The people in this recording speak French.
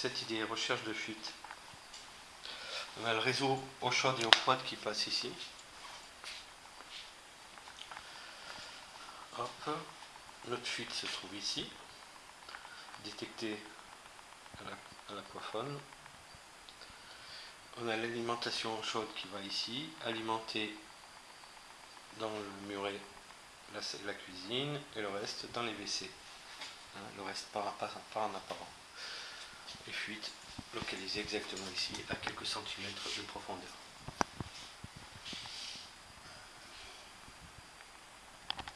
cette idée, recherche de fuite. On a le réseau eau chaude et eau froide qui passe ici. Hop, notre fuite se trouve ici, détectée à l'aquaphone. On a l'alimentation chaude qui va ici, alimentée dans le muret la, cuisine et le reste dans les WC. Hein, le reste par, en apparent. Et fuite localisée exactement ici, à quelques centimètres de profondeur.